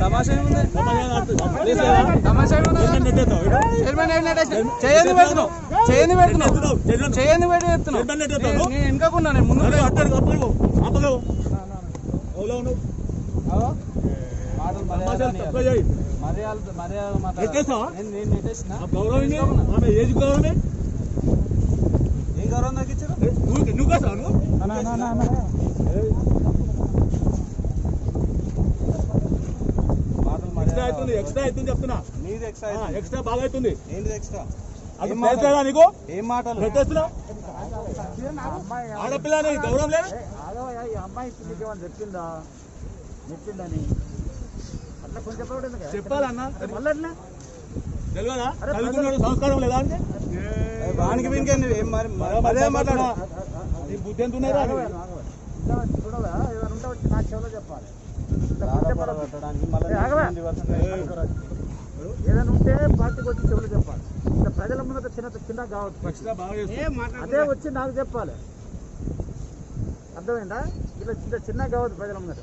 తమాషా చేయని పెడుతున్నావు చేయని పెడుతున్నావు చేయని పెట్టి చెప్తున్నావు నేను వెనుకకున్నా నేను ముందు గౌరవం ఏజ్ గౌరవమే. నాకు ఇచ్చారు నువ్వు ఎక్స్ట్రా అవుతుంది ఎక్స్ట్రా అవుతుంది చెప్తున్నా నీది ఎక్స్ట్రా ఎక్స్ట్రా బాగా అవుతుంది ఏంటిది ఎక్స్ట్రా అది నీకు ఏం మాటలు గౌరవం లేదు? అమ్మాయి చెప్పిందా చెప్పిందని అట్లా కొంచెం? చెప్పాలన్నా తెలియదా సంస్కారం లేదా అంటే వీనికి ఏంది? ఏం మరి మాట్లాడు. నీ బుద్ధి ఎంత. ఇంకా ఉంటే వచ్చి నా చెవులో చెప్పాలి. ఏదైనా ఉంటే పార్టీకి వచ్చి చెవులు చెప్పాలి. ఇట్లా ప్రజల ముందు చిన్న చిన్న కావచ్చు. అదే వచ్చి నాకు చెప్పాలి. అర్థమైందా? ఇట్లా చిన్న చిన్న కావద్దు ప్రజల ముందర.